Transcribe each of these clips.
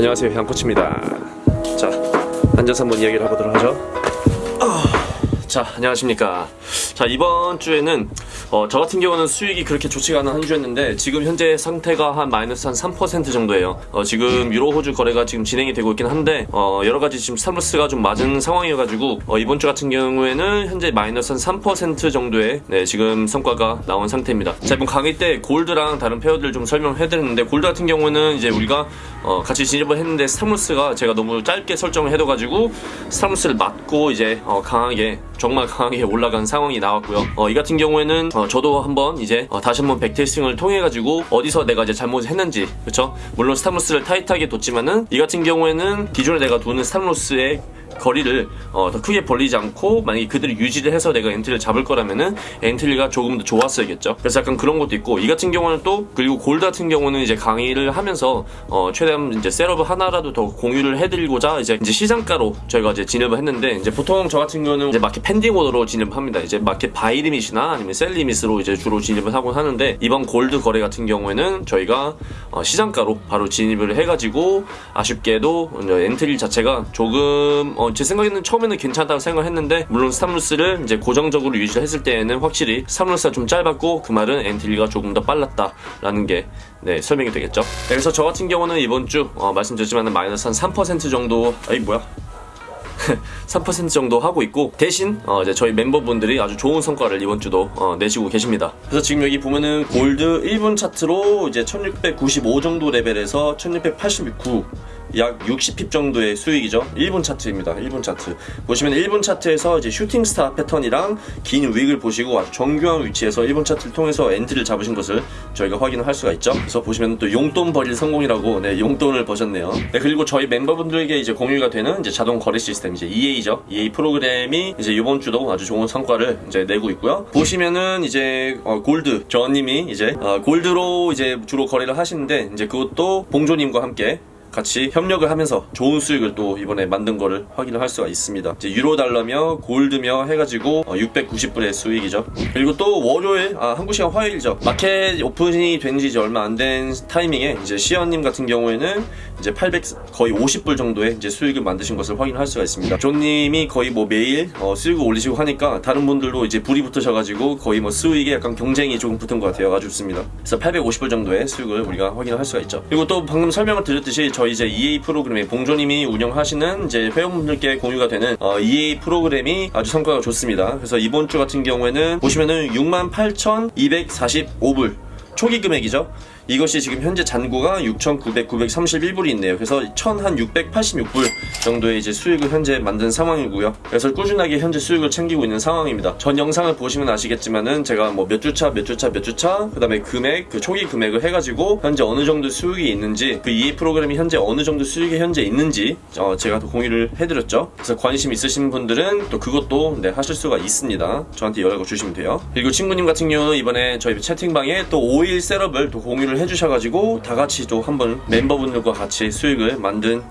안녕하세요 향코치입니다. 자 앉아서 한번 이야기를 해보도록 하죠. 아, 자 안녕하십니까. 자 이번 주에는 어, 저 같은 경우는 수익이 그렇게 좋지가 않은 한 주였는데 지금 현재 상태가 한 마이너스 한 3% 정도예요. 어, 지금 유로 호주 거래가 지금 진행이 되고 있긴 한데 어, 여러 가지 지금 스타무스가 좀 맞은 상황이어가지고 어, 이번 주 같은 경우에는 현재 마이너스 한 3% 정도의 네, 지금 성과가 나온 상태입니다. 자 이번 강의 때 골드랑 다른 페어들 좀 설명해드렸는데 골드 같은 경우는 이제 우리가 어, 같이 진입을 했는데 stop loss가 제가 너무 짧게 설정을 해둬가지고 stop loss를 맞고 이제 어, 강하게 정말 강하게 올라간 상황이 나왔고요. 어, 이 같은 경우에는 어, 저도 한번 이제 어, 다시 한번 backtesting을 통해 가지고 어디서 내가 이제 잘못했는지 그쵸? 물론 stop loss를 타이트하게 뒀지만은 이 같은 경우에는 기존에 내가 두는 stop loss의 거리를 어, 더 크게 벌리지 않고 만약에 그들이 유지를 해서 내가 entry를 잡을 거라면은 entry가 조금 더 좋았어야겠죠. 그래서 약간 그런 것도 있고 이 같은 경우는 또 그리고 골드 같은 경우는 이제 강의를 하면서 어, 최대한 이제 setup을 하나라도 더 공유를 해드리고자 이제 이제 시장가로 저희가 이제 진입을 했는데 이제 보통 저 같은 경우는 이제 market pending order로 진입합니다. 이제 market buy limit이나 아니면 sell limit으로 이제 주로 진입을 하곤 하는데 이번 골드 거래 같은 경우에는 저희가 어, 시장가로 바로 진입을 해가지고 아쉽게도 entry 자체가 조금 어, 제 생각에는 처음에는 괜찮다고 생각을 했는데 물론 stop loss를 이제 고정적으로 유지를 했을 때에는 확실히 stop loss가 좀 짧았고 그 말은 entry가 조금 더 빨랐다라는 게 네, 설명이 되겠죠. 네, 그래서 저 같은 경우는 이번 주 어, 말씀드렸지만 마이너스 한 3% 정도 아이 뭐야 3% 정도 하고 있고 대신 어 이제 저희 멤버분들이 아주 좋은 성과를 이번 주도 어 내시고 계십니다. 그래서 지금 여기 보면은 골드 1분 차트로 이제 1695 정도 레벨에서 1689 약 60pip 정도의 수익이죠. 1분 차트입니다. 1분 차트. 보시면 1분 차트에서 이제 shooting star 패턴이랑 긴 wick을 보시고 아주 정교한 위치에서 1분 차트를 통해서 entry를 잡으신 것을 저희가 확인을 할 수가 있죠. 그래서 보시면 또 용돈 벌이 성공이라고 네, 용돈을 버셨네요. 네, 그리고 저희 멤버분들에게 이제 공유가 되는 이제 자동 거래 시스템 이제 EA죠. EA 프로그램이 이제 이번 주도 아주 좋은 성과를 이제 내고 있고요. 보시면은 이제 어, 골드 저님이 이제 어, gold로 이제 주로 거래를 하시는데 이제 그것도 봉조님과 함께 같이 협력을 하면서 좋은 수익을 또 이번에 만든 거를 확인을 할 수가 있습니다. 이제 유로 달러며 골드며 해가지고 690불의 수익이죠. 그리고 또 월요일, 아 한국 시간 화요일이죠. 마켓 오픈이 된 지 이제 얼마 안 된 타이밍에 이제 시연님 같은 경우에는 이제 800 거의 50불 정도의 이제 수익을 만드신 것을 확인할 수가 있습니다. 존님이 거의 뭐 매일 어, 수익을 올리시고 하니까 다른 분들도 이제 불이 붙으셔가지고 거의 뭐 수익에 약간 경쟁이 조금 붙은 것 같아요. 아주 좋습니다. 그래서 850불 정도의 수익을 우리가 확인할 수가 있죠. 그리고 또 방금 설명을 드렸듯이 저희 이제 EA 프로그램에 봉조님이 운영하시는 이제 회원분들께 공유가 되는 어, EA 프로그램이 아주 성과가 좋습니다. 그래서 이번 주 같은 경우에는 보시면은 68,245불 초기 금액이죠. 이것이 지금 현재 잔고가 6,900, 불이 있네요. 그래서 1,686불 정도의 이제 수익을 현재 만든 상황이고요. 그래서 꾸준하게 현재 수익을 챙기고 있는 상황입니다. 전 영상을 보시면 아시겠지만은 제가 뭐 몇 주차, 몇 주차, 몇 주차, 그 다음에 금액, 그 초기 금액을 해가지고 현재 어느 정도 수익이 있는지 그 EA 프로그램이 현재 어느 정도 수익이 현재 있는지 어, 제가 또 공유를 해드렸죠. 그래서 관심 있으신 분들은 또 그것도 네, 하실 수가 있습니다. 저한테 연락을 주시면 돼요. 그리고 친구님 같은 경우는 이번에 저희 채팅방에 또 5일 셋업을 또 공유를 해주셔가지고 다 같이 또 한번 멤버분들과 같이 수익을 만든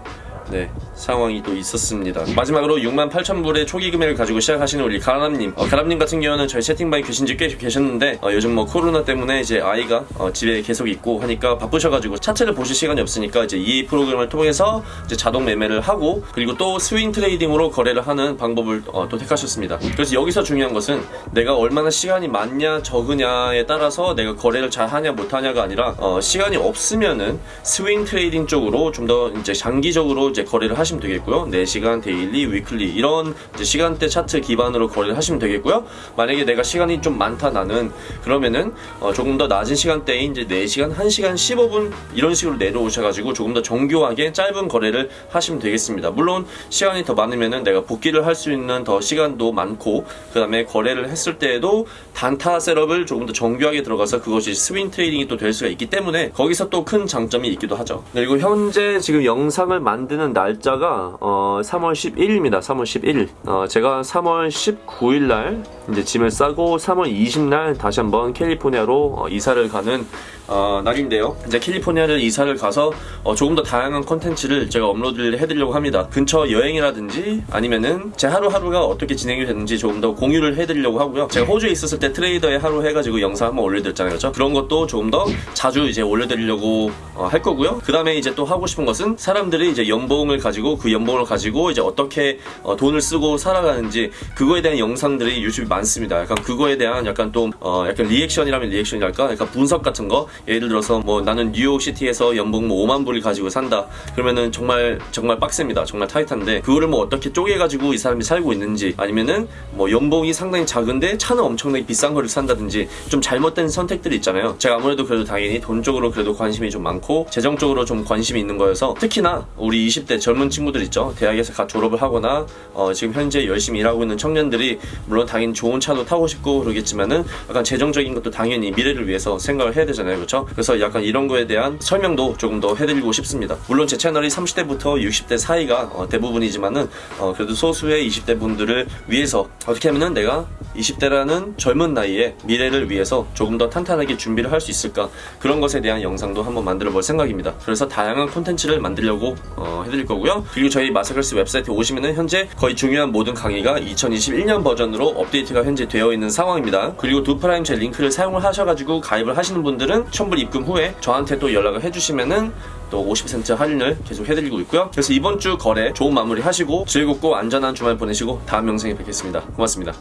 네 상황이 또 있었습니다. 마지막으로 68,000불의 초기 금액을 가지고 시작하시는 우리 가람님. 어, 가람님 같은 경우는 저희 채팅방에 계신 지 꽤 계셨는데 어, 요즘 뭐 코로나 때문에 이제 아이가 어, 집에 계속 있고 하니까 바쁘셔가지고 차트를 보실 시간이 없으니까 이제 이 프로그램을 통해서 이제 자동 매매를 하고 그리고 또 swing trading으로 거래를 하는 방법을 어, 또 택하셨습니다. 그래서 여기서 중요한 것은 내가 얼마나 시간이 많냐 적으냐에 따라서 내가 거래를 잘 하냐 못하냐가 아니라 어, 시간이 없으면은 swing trading 쪽으로 좀 더 이제 장기적으로 이제 거래를 하시 면 되겠고요. 4시간, daily, weekly 이런 시간대 차트 기반으로 거래를 하시면 되겠고요. 만약에 내가 시간이 좀 많다 나는 그러면은 어 조금 더 낮은 시간대에 이제 4시간, 1시간 15분 이런 식으로 내려오셔가지고 조금 더 정교하게 짧은 거래를 하시면 되겠습니다. 물론 시간이 더 많으면은 내가 복기를 할 수 있는 더 시간도 많고 그 다음에 거래를 했을 때에도 단타 setup을 조금 더 정교하게 들어가서 그것이 swing trading이 또 될 수가 있기 때문에 거기서 또 큰 장점이 있기도 하죠. 그리고 현재 지금 영상을 만드는 하는 날짜가 어, 3월 11일입니다. 3월 11일. 어, 제가 3월 19일 날 이제 짐을 싸고 3월 20일 날 다시 한번 캘리포니아로 어, 이사를 가는 어, 날인데요. 이제 캘리포니아를 이사를 가서 어, 조금 더 다양한 콘텐츠를 제가 업로드를 해드리려고 합니다. 근처 여행이라든지 아니면은 제 하루하루가 어떻게 진행이 되는지 조금 더 공유를 해드리려고 하고요. 제가 호주에 있었을 때 트레이더의 하루 해가지고 영상 한번 올려드렸잖아요. 그렇죠? 그런 것도 조금 더 자주 이제 올려드리려고 어, 할 거고요. 그 다음에 이제 또 하고 싶은 것은 사람들이 이제 연봉을 가지고 그 연봉을 가지고 이제 어떻게 어, 돈을 쓰고 살아가는지 그거에 대한 영상들이 유튜브에 많습니다. 약간 그거에 대한 약간 또 어, 약간 리액션이라면 리액션이랄까? 약간 분석 같은 거 예를 들어서 뭐 나는 뉴욕 시티에서 연봉 뭐 5만 불을 가지고 산다. 그러면은 정말 정말 빡셉니다. 정말 타이트한데 그거를 뭐 어떻게 쪼개가지고 이 사람이 살고 있는지 아니면은 뭐 연봉이 상당히 작은데 차는 엄청나게 비싼 거를 산다든지 좀 잘못된 선택들이 있잖아요. 제가 아무래도 그래도 당연히 돈 쪽으로 그래도 관심이 좀 많고 재정 쪽으로 좀 관심이 있는 거여서 특히나 우리 20대 젊은 친구들 있죠. 대학에서 갓 졸업을 하거나 어, 지금 현재 열심히 일하고 있는 청년들이 물론 당연히 좋은 차도 타고 싶고 그러겠지만은 약간 재정적인 것도 당연히 미래를 위해서 생각을 해야 되잖아요. 그렇죠? 그래서 약간 이런 거에 대한 설명도 조금 더 해드리고 싶습니다. 물론 제 채널이 30대부터 60대 사이가 어, 대부분이지만은 어, 그래도 소수의 20대 분들을 위해서 어떻게 하면은 내가 20대라는 젊은 나이에 미래를 위해서 조금 더 탄탄하게 준비를 할 수 있을까 그런 것에 대한 영상도 한번 만들어 볼 생각입니다. 그래서 다양한 콘텐츠를 만들려고 어, 해드릴 거고요. 그리고 저희 마사글스 웹사이트에 오시면은 현재 거의 중요한 모든 강의가 2021년 버전으로 업데이트가 현재 되어 있는 상황입니다. 그리고 두프라임 제 링크를 사용을 하셔가지고 가입을 하시는 분들은 1000불 입금 후에 저한테 또 연락을 해주시면은 또 50% 할인을 계속 해드리고 있고요. 그래서 이번 주 거래 좋은 마무리 하시고 즐겁고 안전한 주말 보내시고 다음 영상에 뵙겠습니다. 고맙습니다.